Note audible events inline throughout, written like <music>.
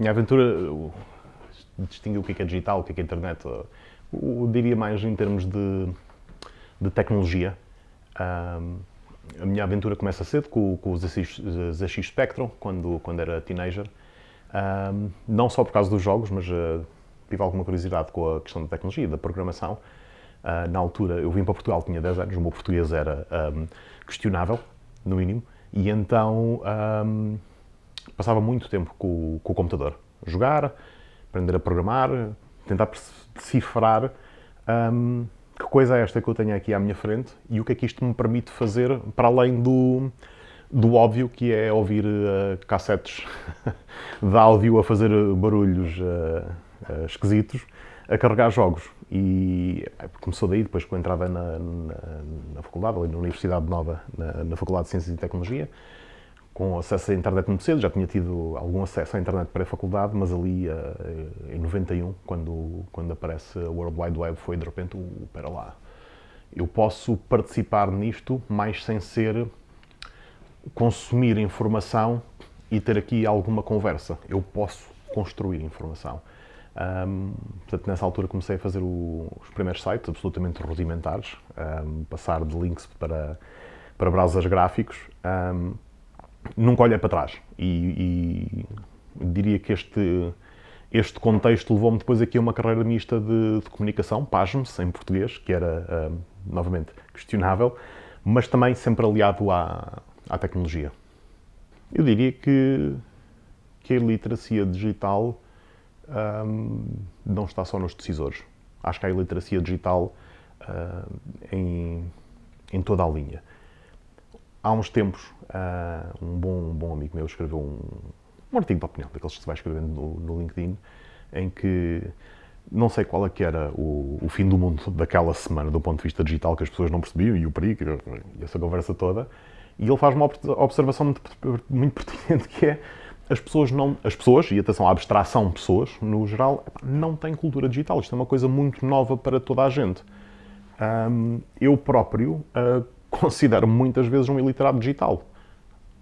minha aventura, distingue o que é, que é digital, o que é, é internet, eu, eu diria mais em termos de, de tecnologia. Um, a minha aventura começa cedo com, com o ZX, Spectrum, quando, quando era teenager. Um, não só por causa dos jogos, mas uh, tive alguma curiosidade com a questão da tecnologia da programação. Uh, na altura, eu vim para Portugal, tinha 10 anos, o meu português era um, questionável, no mínimo, e então um, passava muito tempo com, com, o computador. Jogar, aprender a programar, tentar decifrar um, que coisa é esta que eu tenho aqui à minha frente e o que é que isto me permite fazer para além do, do óbvio que é ouvir uh, cassetes <laughs> de áudio a fazer barulhos uh, uh, esquisitos a carregar jogos. E começou daí, depois com a entrada na, na, na faculdade, ali na Universidade Nova, na, na, Faculdade de Ciências e Tecnologia, com acesso à internet muito cedo, já tinha tido algum acesso à internet pré-faculdade, mas ali em 91, quando, quando aparece a World Wide Web, foi de repente, o para lá. Eu posso participar nisto, mas sem ser consumir informação e ter aqui alguma conversa. Eu posso construir informação. Um, portanto, nessa altura comecei a fazer o, os primeiros sites absolutamente rudimentares, um, passar de links para, para browsers gráficos. Um, nunca olhei para trás e, e diria que este, este contexto levou-me depois aqui a uma carreira mista de, de comunicação, pasme-se, em português, que era, novamente, questionável, mas também sempre aliado à, à tecnologia. Eu diria que, que a iliteracia digital um, não está só nos decisores. Acho que há iliteracia digital uh, em, em toda a linha. Há uns tempos, uh, um, bom, um bom amigo meu escreveu um, um artigo de opinião, daqueles que se vai escrevendo no, no LinkedIn, em que não sei qual é que era o, o, fim do mundo daquela semana do ponto de vista digital, que as pessoas não percebiam, e o perigo, e essa conversa toda, e ele faz uma observação muito, muito pertinente que é as pessoas não, as pessoas, e atenção, a abstração pessoas, no geral, não têm cultura digital. Isto é uma coisa muito nova para toda a gente. Um, eu próprio uh, considero muitas vezes um iliterado digital.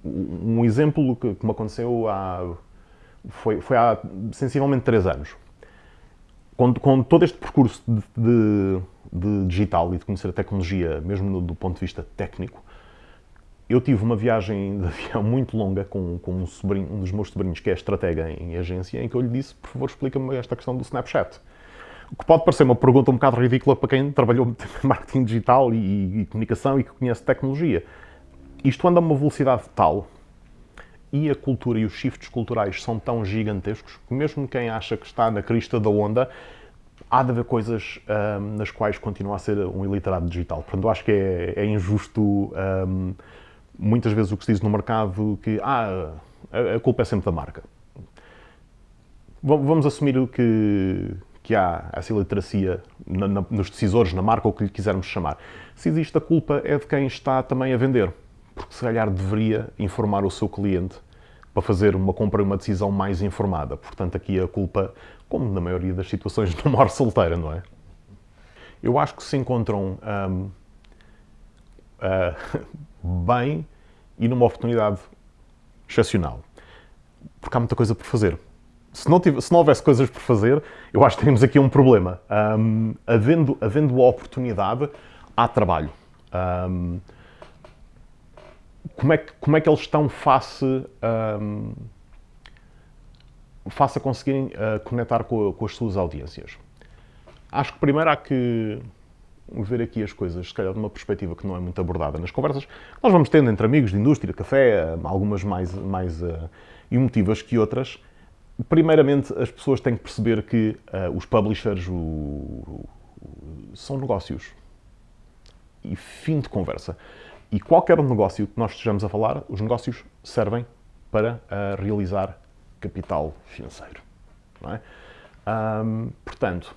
Um exemplo que, que me aconteceu há, foi, foi há sensivelmente três anos. Com, com todo este percurso de, de, de, digital e de conhecer a tecnologia, mesmo no, do ponto de vista técnico, eu tive uma viagem de avião muito longa com, com um, sobrinho, um dos meus sobrinhos, que é estratega em agência, em que eu lhe disse, por favor, explica-me esta questão do Snapchat. O que pode parecer uma pergunta um bocado ridícula para quem trabalhou <laughs> em marketing digital e, e comunicação e que conhece tecnologia. Isto anda a uma velocidade tal e a cultura e os shifts culturais são tão gigantescos que mesmo quem acha que está na crista da onda, há de haver coisas um, nas quais continua a ser um iliterado digital. Portanto, eu acho que é, é injusto um, muitas vezes o que se diz no mercado que ah, a culpa é sempre da marca. Vamos assumir que, que há essa iliteracia na, na, nos decisores, na marca, ou o que lhe quisermos chamar. Se existe a culpa é de quem está também a vender, porque se calhar deveria informar o seu cliente para fazer uma compra e uma decisão mais informada. Portanto, aqui a culpa, como na maioria das situações, <laughs> não morre solteira, não é? Eu acho que se encontram hum, uh, <laughs> bem e numa oportunidade excepcional. Porque há muita coisa por fazer. Se não, tive, se não houvesse coisas por fazer, eu acho que temos aqui um problema. Um, havendo, havendo a oportunidade, há trabalho. Um, como, é que, como é que eles estão face, um, face a conseguirem uh, conectar com, com as suas audiências? Acho que primeiro há que ver aqui as coisas, se calhar de uma perspectiva que não é muito abordada nas conversas, nós vamos tendo entre amigos de indústria, café, algumas mais, mais uh, emotivas que outras. Primeiramente, as pessoas têm que perceber que uh, os publishers o, o, são negócios. E fim de conversa. E qualquer negócio que nós estejamos a falar, os negócios servem para uh, realizar capital financeiro. É? Um, portanto,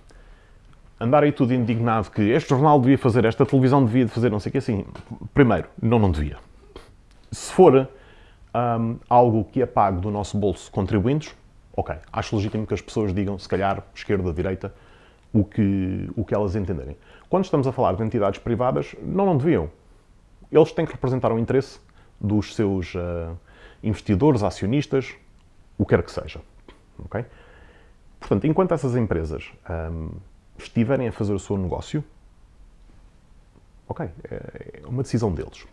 andar aí tudo indignado que este jornal devia fazer, esta televisão devia fazer, não sei o que, assim, primeiro, não, não devia. Se for um, algo que é pago do nosso bolso contribuintes, ok, acho legítimo que as pessoas digam, se calhar, esquerda, direita, o que, o que elas entenderem. Quando estamos a falar de entidades privadas, não, não deviam. Eles têm que representar o interesse dos seus uh, investidores, acionistas, o que quer que seja. ok? Portanto, enquanto essas empresas um, estiverem a fazer o seu negócio, ok, é uma decisão deles.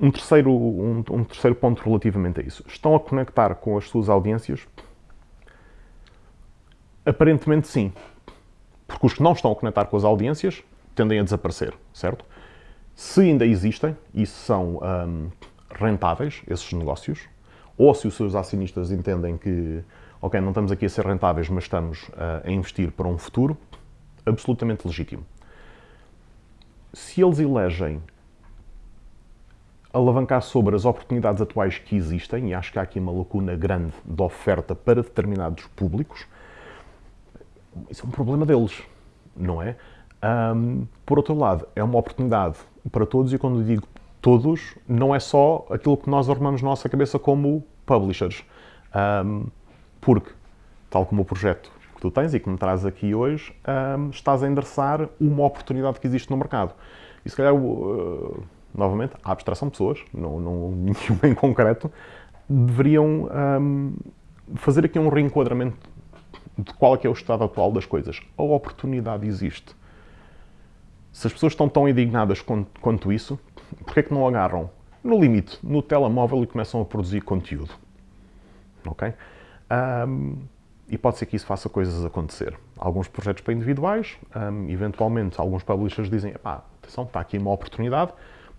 Um terceiro, um, um terceiro ponto relativamente a isso. Estão a conectar com as suas audiências? Aparentemente sim. Porque os que não estão a conectar com as audiências tendem a desaparecer, certo? Se ainda existem e são um, rentáveis esses negócios, ou se os seus acionistas entendem que, ok, não estamos aqui a ser rentáveis, mas estamos uh, a investir para um futuro, absolutamente legítimo. Se eles elegem alavancar sobre as oportunidades atuais que existem, e acho que há aqui uma lacuna grande de oferta para determinados públicos, isso é um problema deles, não é? Um, por outro lado, é uma oportunidade para todos, e quando digo todos, não é só aquilo que nós arrumamos na nossa cabeça como publishers. Um, porque, tal como o projeto que tu tens e que me traz aqui hoje, um, estás a endereçar uma oportunidade que existe no mercado. E se calhar, uh, novamente, a abstração de pessoas, não, não <laughs> nenhuma em concreto, deveriam um, fazer aqui um reenquadramento de qual é, que é o estado atual das coisas. A oportunidade existe. Se as pessoas estão tão indignadas quanto, quanto isso, porquê é que não agarram, no limite, no telemóvel e começam a produzir conteúdo? Ok? Um, e pode ser que isso faça coisas acontecer. Alguns projetos para individuais, um, eventualmente alguns publishers dizem, pá, atenção, está aqui uma oportunidade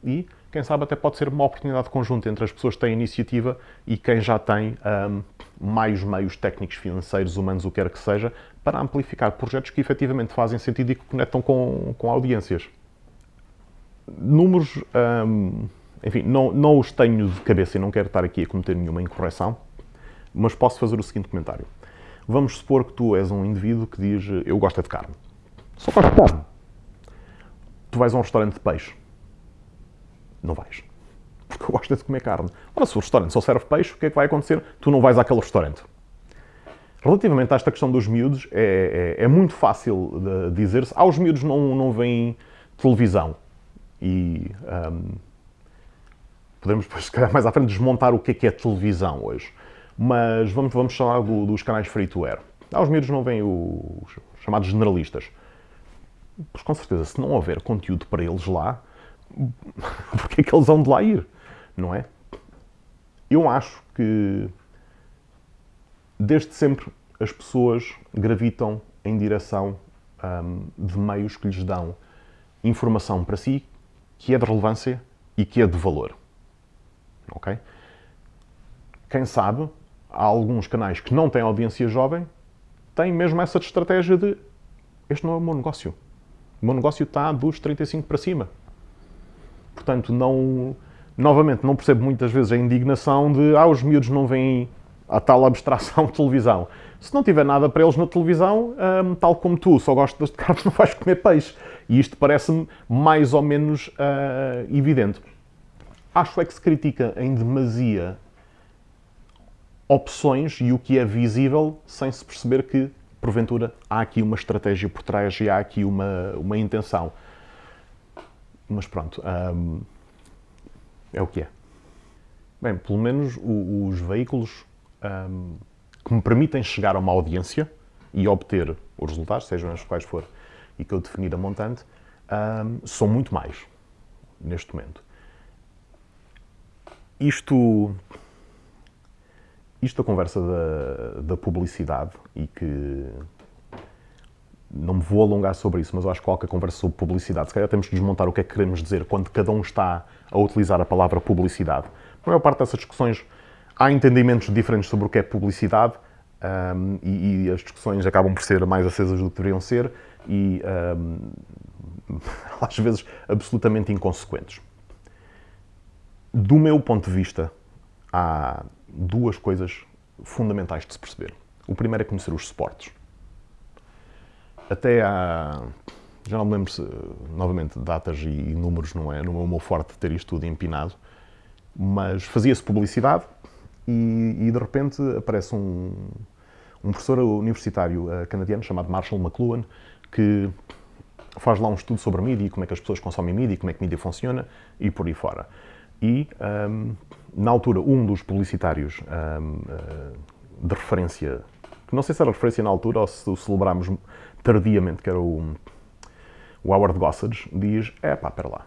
e quem sabe até pode ser uma oportunidade conjunta entre as pessoas que têm iniciativa e quem já tem um, mais meios técnicos, financeiros, humanos, o que quer que seja, para amplificar projetos que efetivamente fazem sentido e que conectam com, com audiências. Números, um, enfim, não, não os tenho de cabeça e não quero estar aqui a cometer nenhuma incorreção, mas posso fazer o seguinte comentário. Vamos supor que tu és um indivíduo que diz eu gosto é de carne. Só gosto de carne. Tu vais a um restaurante de peixe não vais. Porque eu gosto de comer carne. Ora, se o restaurante só serve peixe, o que é que vai acontecer? Tu não vais àquele restaurante. Relativamente a esta questão dos miúdos, é, é, é muito fácil dizer-se. Ah, os miúdos não, não veem televisão. E um, podemos depois, <laughs> se calhar, mais à frente, desmontar o que é que é televisão hoje. Mas vamos, vamos falar do, dos canais free to air. Ah, os miúdos não veem os chamados generalistas. Pois com certeza, se não houver conteúdo para eles lá, <laughs> porque é que eles vão de lá ir, não é? Eu acho que desde sempre as pessoas gravitam em direção um, de meios que lhes dão informação para si que é de relevância e que é de valor. Ok? Quem sabe, há alguns canais que não têm audiência jovem, têm mesmo essa estratégia de este não é o meu negócio. O meu negócio está dos 35 para cima. Portanto, não, novamente, não percebo muitas vezes a indignação de ah, os miúdos não veem a tal abstração de televisão. Se não tiver nada para eles na televisão, um, tal como tu, só gostas de carne, <laughs> não vais comer peixe. E isto parece-me mais ou menos uh, evidente. Acho é que se critica em demasia opções e o que é visível sem se perceber que, porventura, há aqui uma estratégia por trás e há aqui uma, uma intenção. Mas pronto, hum, é o que é. Bem, pelo menos o, os veículos hum, que me permitem chegar a uma audiência e obter os resultados, sejam os quais for, e que eu definir a montante, hum, são muito mais neste momento. Isto, isto a conversa da, da publicidade e que não me vou alongar sobre isso, mas eu acho que qualquer conversa sobre publicidade, se calhar temos que desmontar o que é que queremos dizer quando cada um está a utilizar a palavra publicidade. A maior parte dessas discussões há entendimentos diferentes sobre o que é publicidade um, e, e, as discussões acabam por ser mais acesas do que deveriam ser e um, <laughs> às vezes absolutamente inconsequentes. Do meu ponto de vista, há duas coisas fundamentais de se perceber. O primeiro é conhecer os suportes até há. Já não me lembro se, novamente, datas e números não é, não é o meu forte ter isto tudo empinado, mas fazia-se publicidade e, e, de repente aparece um, um professor universitário uh, canadiano chamado Marshall McLuhan que faz lá um estudo sobre a mídia e como é que as pessoas consomem mídia e como é que a mídia funciona e por aí fora. E, um, na altura, um dos publicitários um, uh, de referência, que não sei se era referência na altura ou se o celebrámos tardiamente, que era o, o Howard Gossage, diz: é pá, pera lá.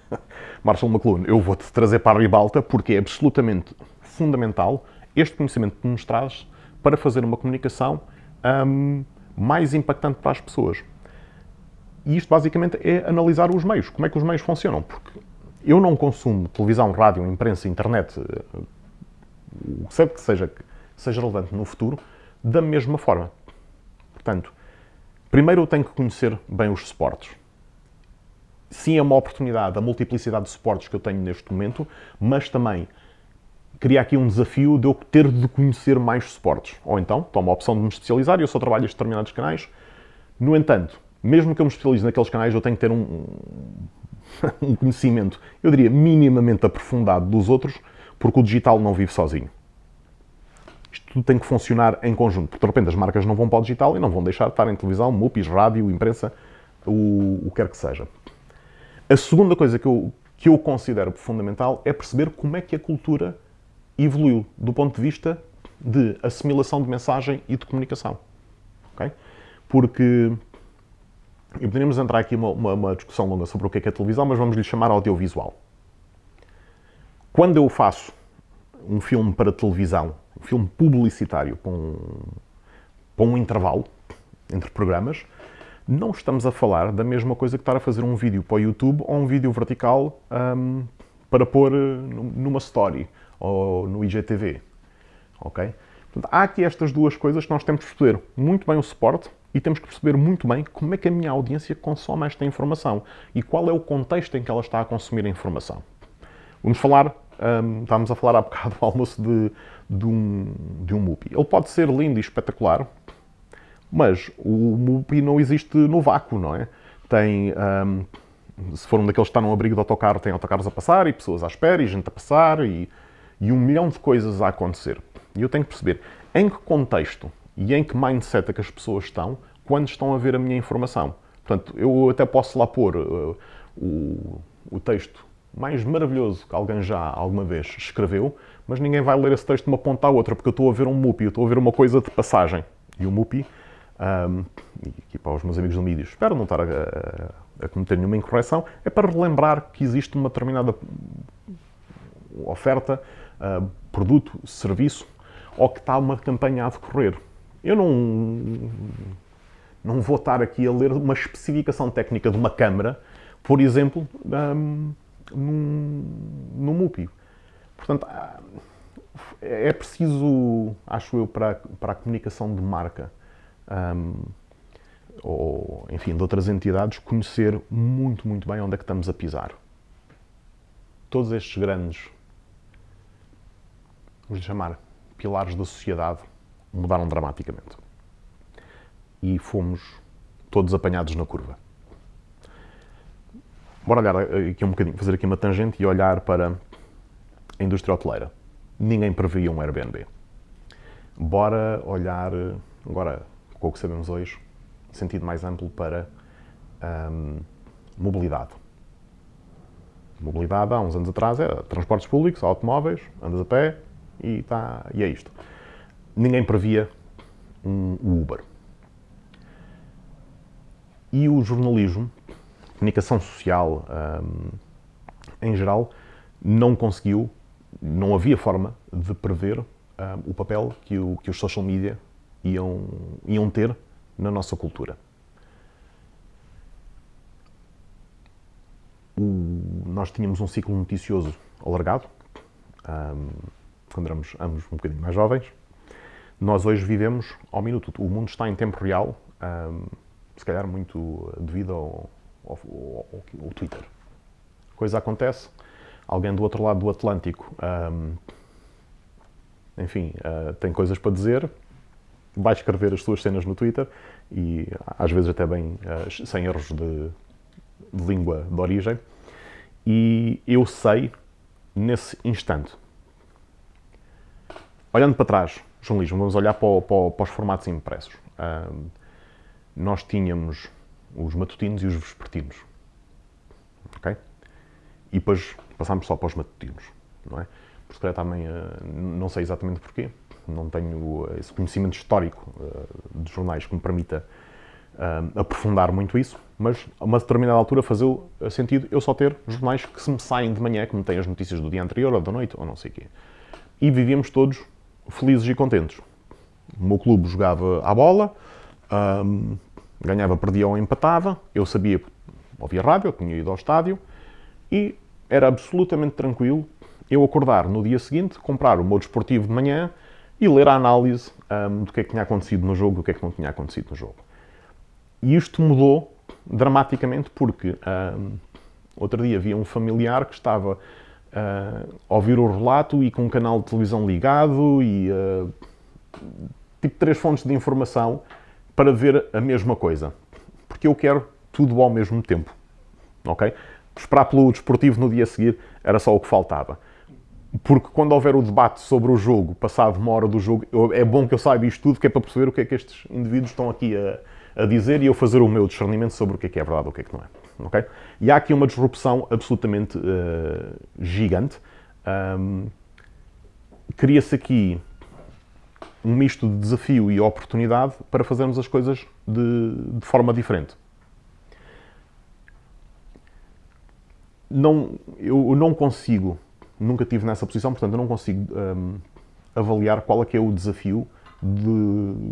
<laughs> Marshall McLuhan, eu vou-te trazer para a ribalta porque é absolutamente fundamental este conhecimento que nos traz para fazer uma comunicação hum, mais impactante para as pessoas. E isto basicamente é analisar os meios, como é que os meios funcionam, porque eu não consumo televisão, rádio, imprensa, internet, o que seja que seja, relevante no futuro, da mesma forma. Portanto, primeiro eu tenho que conhecer bem os suportes. Sim, é uma oportunidade, a multiplicidade de suportes que eu tenho neste momento, mas também cria aqui um desafio de eu ter de conhecer mais suportes. Ou então, tomo a opção de me especializar e eu só trabalho em determinados canais. No entanto, mesmo que eu me especialize naqueles canais, eu tenho que ter um, um <laughs> conhecimento, eu diria, minimamente aprofundado dos outros, porque o digital não vive sozinho. Isto tudo tem que funcionar em conjunto, porque de repente as marcas não vão para o digital e não vão deixar de estar em televisão, MUPIs, rádio, imprensa, o, o que quer que seja. A segunda coisa que eu, que eu considero fundamental é perceber como é que a cultura evoluiu do ponto de vista de assimilação de mensagem e de comunicação. Okay? Porque e poderíamos entrar aqui uma, uma, uma, discussão longa sobre o que é, que é televisão, mas vamos lhe chamar audiovisual. Quando eu faço um filme para televisão, um filme publicitário para um, para um intervalo entre programas, não estamos a falar da mesma coisa que estar a fazer um vídeo para o YouTube ou um vídeo vertical um, para pôr numa story ou no IGTV. Ok? Portanto, há aqui estas duas coisas que nós temos que perceber muito bem o suporte e temos que perceber muito bem como é que a minha audiência consome esta informação e qual é o contexto em que ela está a consumir a informação. Vamos falar, um, estávamos a falar há bocado do almoço de, de, um, de um MUPI. Ele pode ser lindo e espetacular, mas o MUPI não existe no vácuo, não é? Tem, um, se for um daqueles que está num abrigo de autocarro, tem autocarros a passar e pessoas à espera e gente a passar e, e um milhão de coisas a acontecer. E eu tenho que perceber em que contexto e em que mindset é que as pessoas estão quando estão a ver a minha informação. Portanto, eu até posso lá pôr uh, o, o texto mais maravilhoso que alguém já alguma vez escreveu, mas ninguém vai ler esse texto de uma ponta à outra, porque eu estou a ver um MUPI, eu estou a ver uma coisa de passagem. E o MUPI, um, e aqui para os meus amigos do mídia, espero não estar a, a, a, cometer nenhuma incorreção, é para relembrar que existe uma determinada oferta, uh, produto, serviço, ou que está uma campanha a decorrer. Eu não, não vou estar aqui a ler uma especificação técnica de uma câmara, por exemplo, um, num, num. Portanto, é preciso, acho eu, para, para a comunicação de marca, um, ou, enfim, de outras entidades, conhecer muito, muito bem onde é que estamos a pisar. Todos estes grandes, vamos chamar, pilares da sociedade, mudaram dramaticamente. E fomos todos apanhados na curva. Bora olhar aqui um bocadinho, fazer aqui uma tangente e olhar para a indústria hoteleira. Ninguém previa um Airbnb. Bora olhar, agora, com o que sabemos hoje, sentido mais amplo para hum, mobilidade. Mobilidade, há uns anos atrás, era transportes públicos, automóveis, andas a pé e, tá, e é isto ninguém previa um Uber. E o jornalismo, comunicação social um, em geral, não conseguiu, não havia forma de prever um, o papel que, o, que os social media iam, iam ter na nossa cultura. O, nós tínhamos um ciclo noticioso alargado, um, quando éramos ambos um bocadinho mais jovens, nós hoje vivemos ao minuto. O mundo está em tempo real, um, se calhar muito devido ao, ao, ao, ao, Twitter. Coisa acontece, alguém do outro lado do Atlântico, um, enfim, uh, tem coisas para dizer, vai escrever as suas cenas no Twitter e às vezes até bem uh, sem erros de, de língua de origem. E eu sei, nesse instante, olhando para trás, jornalismo, vamos olhar para, para, para os formatos impressos. Um, nós tínhamos os matutinos e os vespertinos. Ok? E depois passámos só para os matutinos, não é? Porque também, uh, não sei exatamente porquê, não tenho esse conhecimento histórico uh, de jornais que me permita uh, aprofundar muito isso, mas a uma determinada altura fazia sentido eu só ter jornais que se me saem de manhã, que me têm as notícias do dia anterior ou da noite ou não sei o quê. E vivíamos todos felizes e contentes. O meu clube jogava à bola, um, ganhava, perdia ou empatava, eu sabia, ouvia rádio, eu tinha ido ao estádio e era absolutamente tranquilo eu acordar no dia seguinte, comprar o meu desportivo de manhã e ler a análise um, do que é que tinha acontecido no jogo e o que é que não tinha acontecido no jogo. E isto mudou dramaticamente porque um, outro dia havia um familiar que estava uh, a ouvir o relato e com um canal de televisão ligado e uh, tipo três fontes de informação para ver a mesma coisa. Porque eu quero tudo ao mesmo tempo. Ok? Esperar pelo desportivo no dia a seguir era só o que faltava. Porque quando houver o debate sobre o jogo, passado uma hora do jogo, eu, é bom que eu saiba isto tudo, que é para perceber o que é que estes indivíduos estão aqui a, a dizer e eu fazer o meu discernimento sobre o que é que é verdade e o que é que não é. Okay? E há aqui uma disrupção absolutamente uh, gigante. Um, Cria-se aqui um misto de desafio e oportunidade para fazermos as coisas de, de forma diferente. Não, eu não consigo nunca tive nessa posição, portanto eu não consigo um, avaliar qual é que é o desafio de,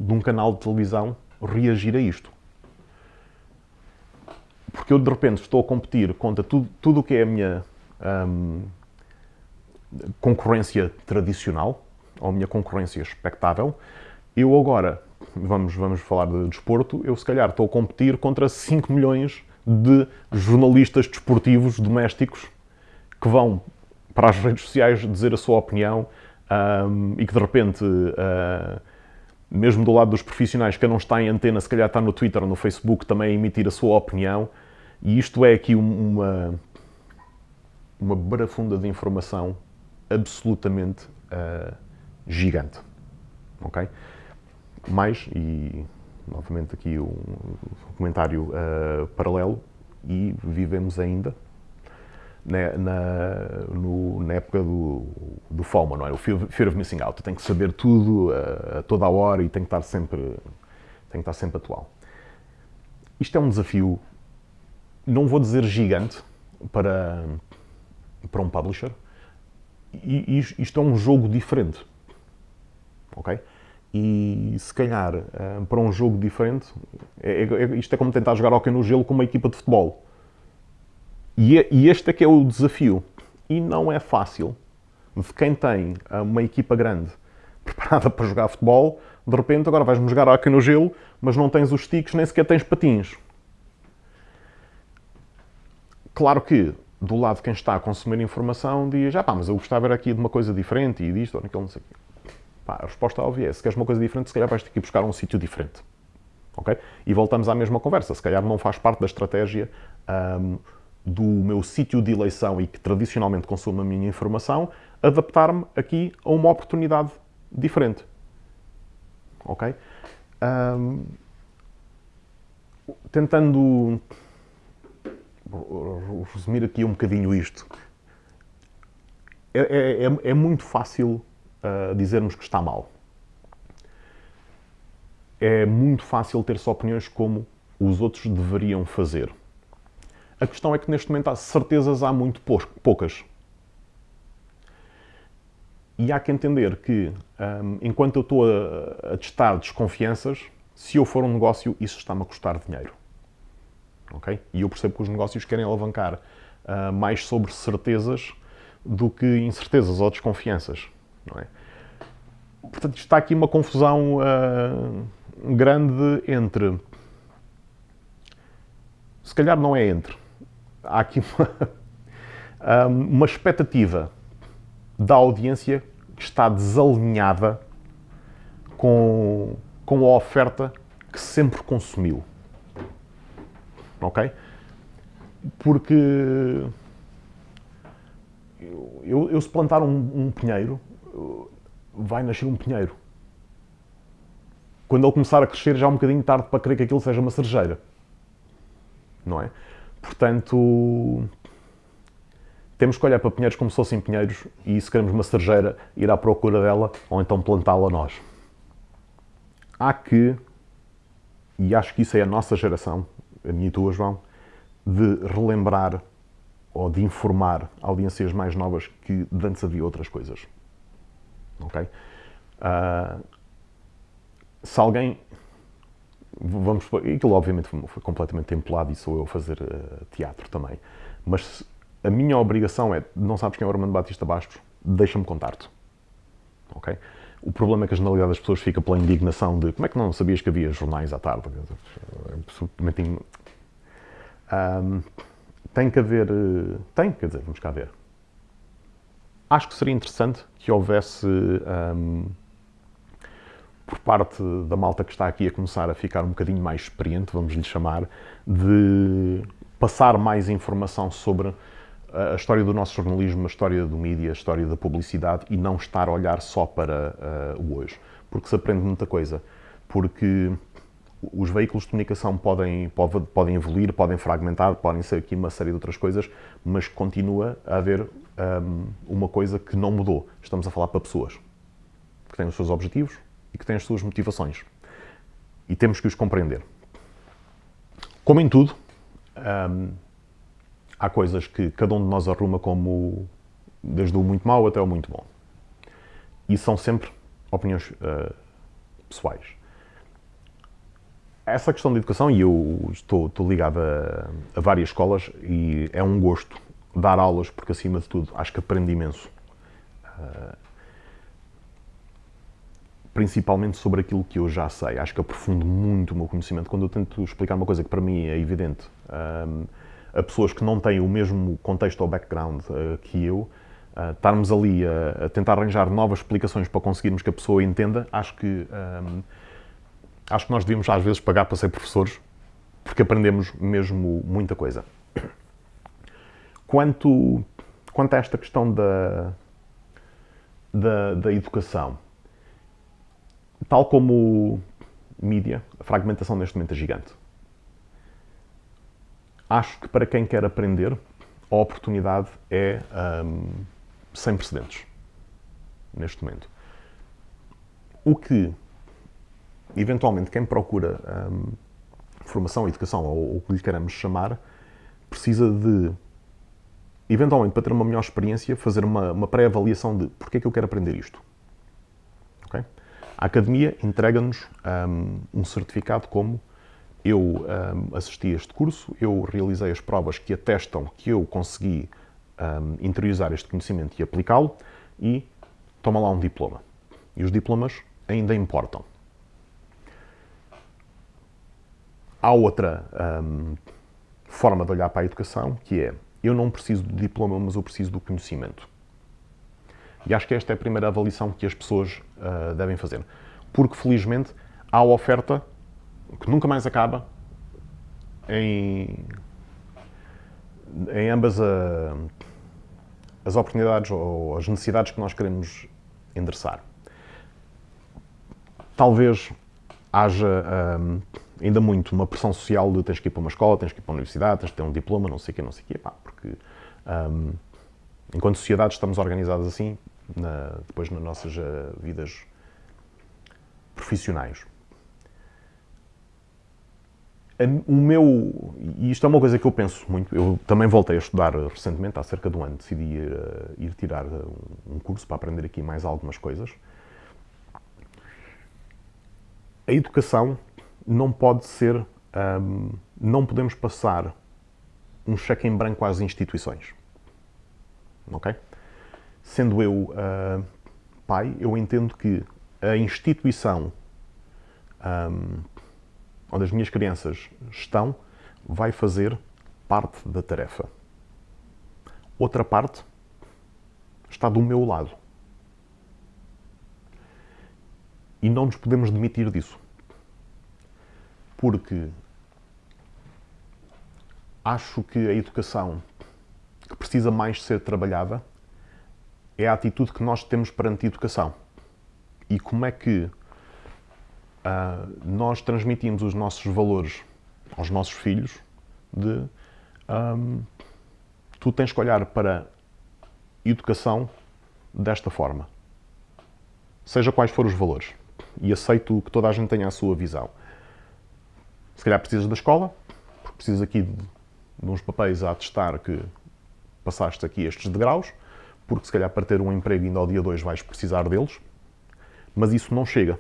de, um canal de televisão reagir a isto. Porque eu de repente estou a competir contra tudo, tudo o que é a minha um, concorrência tradicional, ou minha concorrência expectável, eu agora, vamos, vamos falar de desporto, eu se calhar estou a competir contra 5 milhões de jornalistas desportivos domésticos que vão para as redes sociais dizer a sua opinião um, e que de repente, uh, mesmo do lado dos profissionais que não está em antena, se calhar está no Twitter ou no Facebook também a emitir a sua opinião. E isto é aqui uma, uma barafunda de informação absolutamente uh, gigante. Ok? Mais, e novamente aqui um comentário uh, paralelo, e vivemos ainda na, na, no, na época do, do FOMO, não é? O Fear of Missing Out. Tem que saber tudo a, a toda a hora e tem que estar sempre, tem que estar sempre atual. Isto é um desafio, não vou dizer gigante, para, para um publisher. E, isto é um jogo diferente. Ok? E se calhar, eh, para um jogo diferente, é, é, isto é como tentar jogar hockey no gelo com uma equipa de futebol é, e, este é que é o desafio. E não é fácil de quem tem ah, uma equipa grande <laughs> preparada para jogar futebol, de repente agora vais-me jogar aqui no gelo, mas não tens os sticks, nem sequer tens patins. Claro que, do lado de quem está a consumir informação, diz, ah pá, mas eu gostava era aqui de uma coisa diferente e disto ou naquilo, não sei o quê. Pá, a resposta óbvia é, se queres uma coisa diferente, se calhar vais ter que ir buscar um sítio diferente. Ok? E voltamos à mesma conversa. Se calhar não faz parte da estratégia um, do meu sítio de eleição e que tradicionalmente consumo a minha informação, adaptar-me aqui a uma oportunidade diferente. Ok? Um, tentando resumir aqui um bocadinho isto, é, é, é, é muito fácil uh, dizermos que está mal. É muito fácil ter-se opiniões como os outros deveriam fazer. A questão é que neste momento há certezas há muito poucas. E há que entender que, um, enquanto eu estou a, a, testar desconfianças, se eu for um negócio, isso está-me a custar dinheiro. Ok? E eu percebo que os negócios querem alavancar uh, mais sobre certezas do que incertezas ou desconfianças. Não é? Portanto, está aqui uma confusão uh, grande entre. Se calhar não é entre há aqui uma, <laughs> uma expectativa da audiência que está desalinhada com, com a oferta que sempre consumiu. Ok? Porque eu, eu se plantar um, um pinheiro, vai nascer um pinheiro. Quando ele começar a crescer, já é um bocadinho tarde para crer que aquilo seja uma cerejeira. Não é? Portanto, temos que olhar para pinheiros como se fossem pinheiros e se queremos uma cerejeira, ir à procura dela ou então plantá-la nós. Há que, e acho que isso é a nossa geração, a minha e tua, João, de relembrar ou de informar audiências mais novas que antes havia outras coisas. Ok? Uh, se alguém. Vamos. Aquilo, obviamente, foi completamente templado e sou eu a fazer uh, teatro também. Mas a minha obrigação é: não sabes quem é o Armando Batista Bastos? Deixa-me contar-te. Ok? O problema é que a generalidade das pessoas fica pela indignação de como é que não sabias que havia jornais à tarde? É absolutamente. Um, tem que haver. Eh, tem, quer dizer, vamos cá ver. Acho que seria interessante que houvesse. Um, por parte da malta que está aqui a começar a ficar um bocadinho mais experiente, vamos lhe chamar, de passar mais informação sobre a história do nosso jornalismo, a história do mídia, a história da publicidade e não estar a olhar só para uh, o hoje. Porque se aprende muita coisa. Porque os veículos de comunicação podem, podem evoluir, podem fragmentar, podem ser aqui uma série de outras coisas, mas continua a haver um, uma coisa que não mudou. Estamos a falar para pessoas que têm os seus objetivos e que têm as suas motivações. E temos que os compreender. Como em tudo, um, há coisas que cada um de nós arruma como desde o muito mau até o muito bom. E são sempre opiniões uh, pessoais. Essa questão de educação, e eu estou, estou ligado a, a, várias escolas, e é um gosto dar aulas, porque acima de tudo acho que aprendo imenso. Uh, principalmente sobre aquilo que eu já sei. Acho que aprofundo muito o meu conhecimento. Quando eu tento explicar uma coisa que para mim é evidente, um, a pessoas que não têm o mesmo contexto ou background uh, que eu, uh, estarmos ali a, a, tentar arranjar novas explicações para conseguirmos que a pessoa entenda, acho que, acho que nós devíamos às vezes pagar para ser professores, porque aprendemos mesmo muita coisa. Quanto, quanto a esta questão da, da, da educação, tal como mídia, a fragmentação neste momento é gigante acho que para quem quer aprender, a oportunidade é um, sem precedentes neste momento. O que, eventualmente, quem procura um, formação, educação ou o que lhe queremos chamar, precisa de, eventualmente, para ter uma melhor experiência, fazer uma, uma pré-avaliação de porque é que eu quero aprender isto. Okay? A academia entrega-nos um, um certificado como eu um, assisti a este curso, eu realizei as provas que atestam que eu consegui um, interiorizar este conhecimento e aplicá-lo e toma lá um diploma. E os diplomas ainda importam. Há outra um, forma de olhar para a educação que é eu não preciso do diploma, mas eu preciso do conhecimento. E acho que esta é a primeira avaliação que as pessoas uh, devem fazer. Porque, felizmente, há oferta que nunca mais acaba em, em ambas a, as oportunidades ou as necessidades que nós queremos endereçar. Talvez haja um, ainda muito uma pressão social de tens que ir para uma escola, tens que ir para uma universidade, tens que ter um diploma, não sei o quê, não sei o quê, pá, porque um, enquanto sociedade estamos organizados assim, na, depois nas nossas uh, vidas profissionais o meu, e isto é uma coisa que eu penso muito, eu também voltei a estudar recentemente, há cerca de um ano, decidi ir, uh, ir tirar um curso para aprender aqui mais algumas coisas. A educação não pode ser, um, não podemos passar um cheque em branco às instituições. Ok? Sendo eu uh, pai, eu entendo que a instituição um, onde as minhas crianças estão, vai fazer parte da tarefa. Outra parte está do meu lado. E não nos podemos demitir disso. Porque acho que a educação que precisa mais ser trabalhada é a atitude que nós temos perante a educação. E como é que uh, nós transmitimos os nossos valores aos nossos filhos de um, tu tens que olhar para educação desta forma. Seja quais forem os valores. E aceito que toda a gente tenha a sua visão. Se calhar precisas da escola, porque precisas aqui de, de uns papéis a atestar que passaste aqui estes degraus, porque se calhar para ter um emprego ainda ao dia 2 vais precisar deles, mas isso não chega.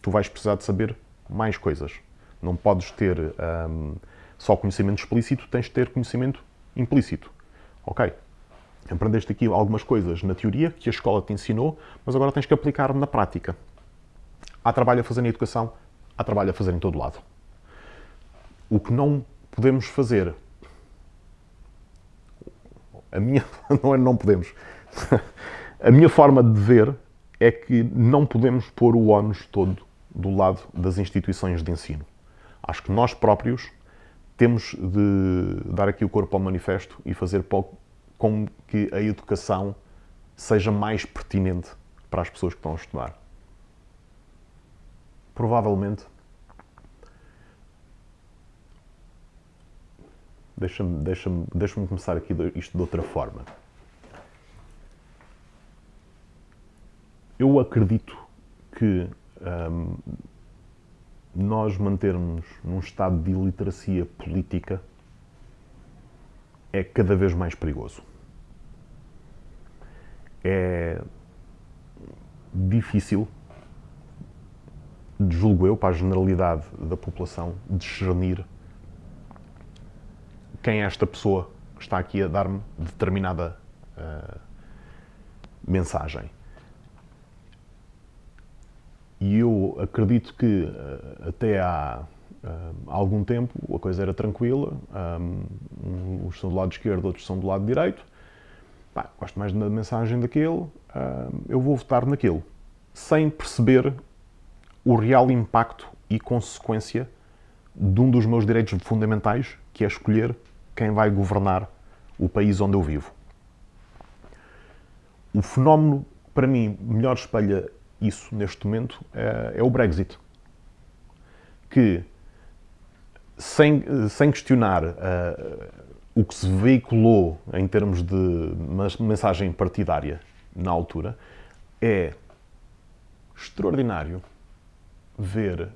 Tu vais precisar de saber mais coisas. Não podes ter hum, só conhecimento explícito, tens de ter conhecimento implícito. Ok? Aprendeste aqui algumas coisas na teoria que a escola te ensinou, mas agora tens que aplicar na prática. Há trabalho a fazer na educação, há trabalho a fazer em todo lado. O que não podemos fazer, a minha, <laughs> não é não podemos, <laughs> a minha forma de ver é que não podemos pôr o ónus todo do lado das instituições de ensino. Acho que nós próprios temos de dar aqui o corpo ao manifesto e fazer com que a educação seja mais pertinente para as pessoas que estão a estudar. Provavelmente, deixa-me deixa deixa começar aqui isto de outra forma. Eu acredito que hum, nós mantermos num estado de iliteracia política é cada vez mais perigoso. É difícil, julgo eu, para a generalidade da população, discernir quem é esta pessoa que está aqui a dar-me determinada uh, mensagem. E eu acredito que eh, até há eh, algum tempo a coisa era tranquila, um, uns são do lado esquerdo, outros são do lado direito. Pá, gosto mais da mensagem daquele, eu vou votar naquele, sem perceber o real impacto e consequência de um dos meus direitos fundamentais, que é escolher quem vai governar o país onde eu vivo. O fenómeno, para mim, melhor espelha isso neste momento é, é o Brexit. Que, sem, sem questionar uh, o que se veiculou em termos de mensagem partidária na altura, é extraordinário ver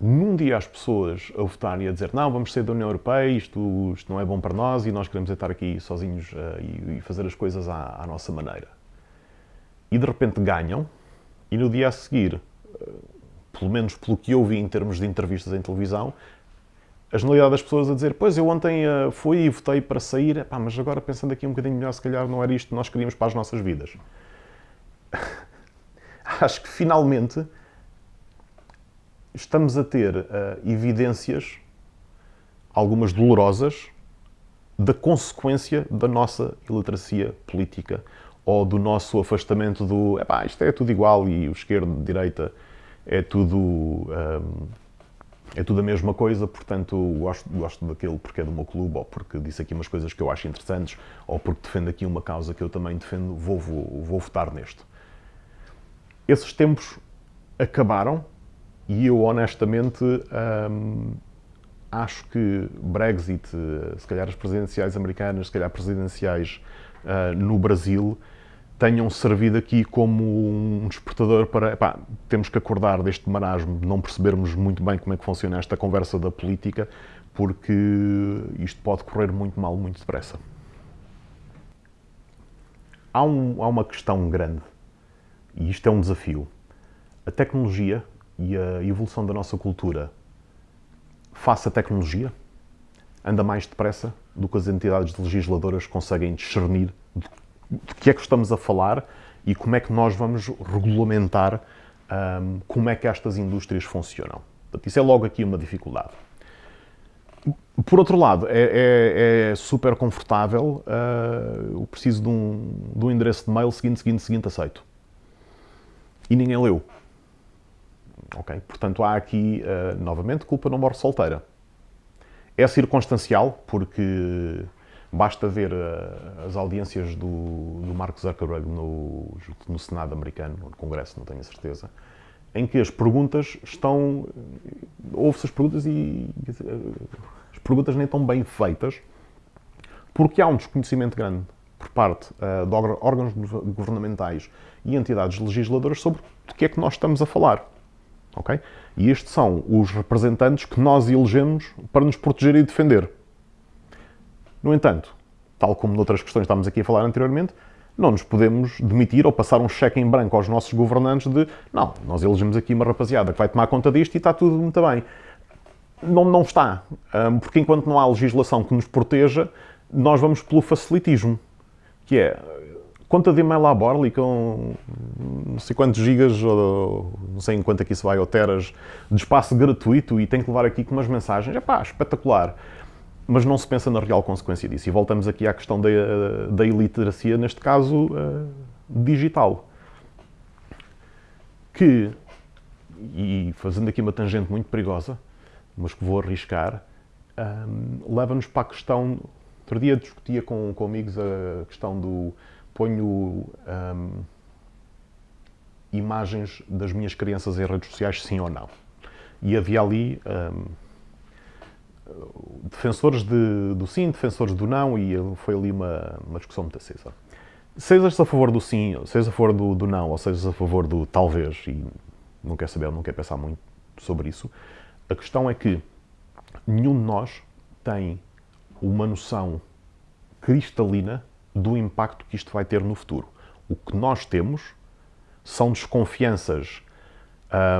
num dia as pessoas a votarem e a dizer não, vamos sair da União Europeia, isto, isto não é bom para nós e nós queremos estar aqui sozinhos uh, e, e, fazer as coisas à, à nossa maneira e de repente ganham, e no dia a seguir, eh, pelo menos pelo que eu vi em termos de entrevistas em televisão, a generalidade das pessoas a dizer pois eu ontem uh, fui e votei para sair, Epá, mas agora pensando aqui um bocadinho melhor, se calhar não era isto que nós queríamos para as nossas vidas. <laughs> Acho que finalmente estamos a ter uh, evidências, algumas dolorosas, da consequência da nossa iliteracia política ou do nosso afastamento do epá, isto é tudo igual e o esquerdo, direita é tudo um, é tudo a mesma coisa, portanto gosto, gosto daquele porque é do meu clube ou porque disse aqui umas coisas que eu acho interessantes ou porque defende aqui uma causa que eu também defendo, vou, vou, vou votar neste. Esses tempos acabaram e eu honestamente hum, acho que Brexit, se calhar as presidenciais americanas, se calhar presidenciais uh, no Brasil, tenham servido aqui como um despertador para. Epá, temos que acordar deste marasmo, de não percebermos muito bem como é que funciona esta conversa da política, porque isto pode correr muito mal, muito depressa. Há, um, há uma questão grande, e isto é um desafio. A tecnologia e a evolução da nossa cultura face à tecnologia anda mais depressa do que as entidades legisladoras conseguem discernir de que é que estamos a falar e como é que nós vamos regulamentar um, como é que estas indústrias funcionam. Portanto, isso é logo aqui uma dificuldade. Por outro lado, é, é, é super confortável, uh, eu preciso de um, de um endereço de mail seguinte, seguinte, seguinte, aceito. E ninguém leu. Portanto, há aqui, uh, novamente, culpa não morre solteira. É circunstancial, porque Basta ver uh, as audiências do, do Mark Zuckerberg no, no Senado americano, no Congresso, não tenho a certeza, em que as perguntas estão. Ouve-se as perguntas e. As perguntas nem tão bem feitas, porque há um desconhecimento grande por parte uh, de órgãos governamentais e entidades legisladoras sobre o que é que nós estamos a falar. E estes são os representantes que nós elegemos para nos proteger e defender. No entanto, tal como noutras questões que estávamos aqui a falar anteriormente, não nos podemos demitir ou passar um cheque em branco aos nossos governantes de não, nós elegemos aqui uma rapaziada que vai tomar conta disto e está tudo muito bem. Não, não está. Porque enquanto não há legislação que nos proteja, nós vamos pelo facilitismo. Que é, conta de e-mail à Borli com não sei quantos gigas, ou não sei em quanto aqui se vai, ou teras, de espaço gratuito e tem que levar aqui com umas mensagens. É pá, espetacular mas não se pensa na real consequência disso. E voltamos aqui à questão da, da iliteracia, neste caso uh, digital. Que, e fazendo aqui uma tangente muito perigosa, mas que vou arriscar, ehm, leva-nos para a questão. Outro dia discutia com, com amigos a questão do ponho um, ehm, imagens das minhas crianças em redes sociais, sim ou não. E havia ali. Um, ehm, defensores de, do sim, defensores do não, e foi ali uma, uma discussão muito acesa. Sejas a favor do sim, sejas a favor do, do não, ou sejas a favor do talvez, e não quer saber, não quer pensar muito sobre isso, a questão é que nenhum de nós tem uma noção cristalina do impacto que isto vai ter no futuro. O que nós temos são desconfianças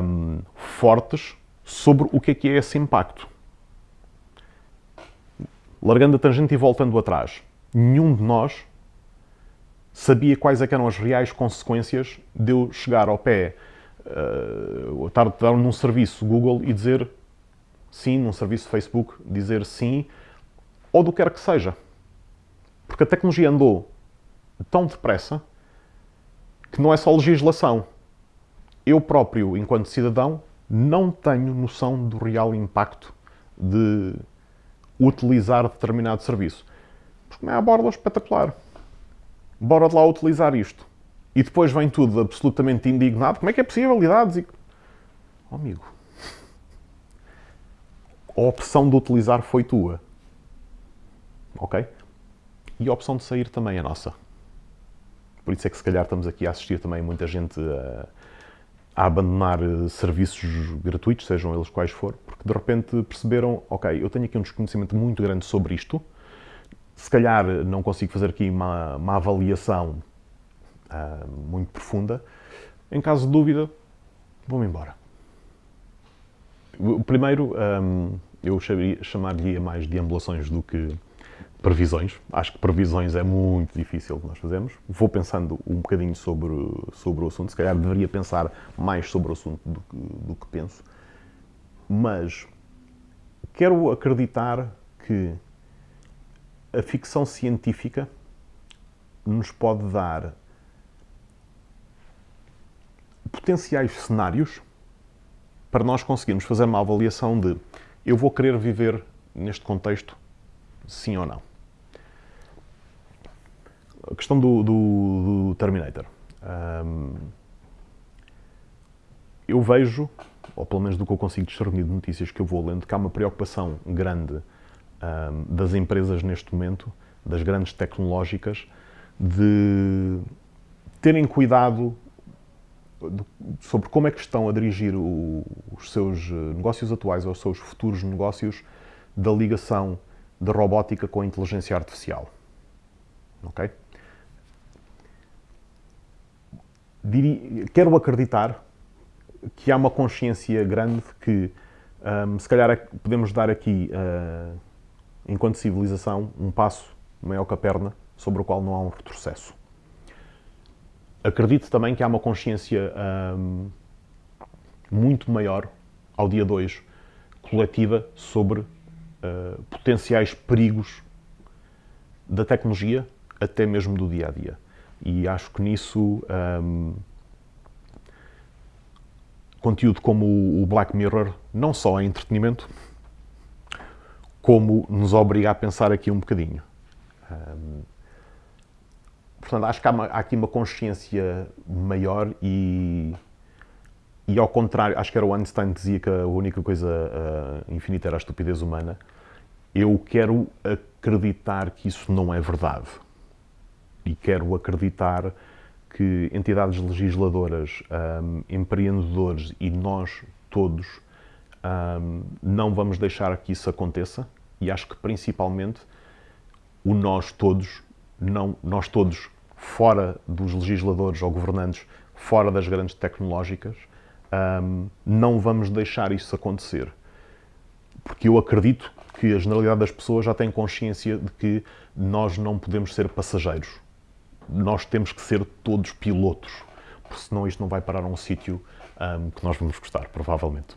hum, fortes sobre o que é que é esse impacto largando a tangente e voltando atrás, nenhum de nós sabia quais é eram as reais consequências de eu chegar ao pé, uh, estar, estar num serviço Google e dizer sim, num serviço Facebook, dizer sim, ou do que quer que seja. Porque a tecnologia andou tão depressa que não é só legislação. Eu próprio, enquanto cidadão, não tenho noção do real impacto de utilizar determinado serviço. Porque não é a borla espetacular. Bora de lá utilizar isto. E depois vem tudo absolutamente indignado. Como é que é possível? Idades e... Oh, amigo. A opção de utilizar foi tua. Ok? E a opção de sair também é nossa. Por isso é que se calhar estamos aqui a assistir também muita gente a, a abandonar eh, serviços gratuitos, sejam eles quais for, porque de repente perceberam, ok, eu tenho aqui um desconhecimento muito grande sobre isto, se calhar não consigo fazer aqui uma, uma avaliação uh, muito profunda, em caso de dúvida, vou-me embora. O primeiro, um, eu chamaria mais de ambulações do que previsões. Acho que previsões é muito difícil que nós fazemos. Vou pensando um bocadinho sobre, sobre o assunto. Se calhar deveria pensar mais sobre o assunto do que, do que penso. Mas quero acreditar que a ficção científica nos pode dar potenciais cenários para nós conseguirmos fazer uma avaliação de eu vou querer viver neste contexto, sim ou não a questão do, do, do Terminator. Um, eu vejo, ou pelo menos do que eu consigo discernir de notícias que eu vou lendo, que há uma preocupação grande um, das empresas neste momento, das grandes tecnológicas, de terem cuidado sobre como é que estão a dirigir o, os seus negócios atuais ou os seus futuros negócios da ligação da robótica com a inteligência artificial. Ok? diria, quero acreditar que há uma consciência grande que um, se calhar é podemos dar aqui, uh, enquanto civilização, um passo maior que a perna sobre o qual não há um retrocesso. Acredito também que há uma consciência um, muito maior, ao dia 2, coletiva, sobre uh, potenciais perigos da tecnologia, até mesmo do dia a dia. E acho que nisso um, conteúdo como o Black Mirror não só é entretenimento, como nos obriga a pensar aqui um bocadinho. Um, portanto, acho que há, uma, há, aqui uma consciência maior e, e ao contrário, acho que era o Einstein que dizia que a única coisa uh, infinita era a estupidez humana. Eu quero acreditar que isso não é verdade e quero acreditar que entidades legisladoras, um, empreendedores e nós todos um, não vamos deixar que isso aconteça e acho que principalmente o nós todos, não, nós todos fora dos legisladores ou governantes, fora das grandes tecnológicas, um, não vamos deixar isso acontecer. Porque eu acredito que a generalidade das pessoas já tem consciência de que nós não podemos ser passageiros. Nós temos que ser todos pilotos, porque senão isto não vai parar a um sítio um, que nós vamos gostar, provavelmente.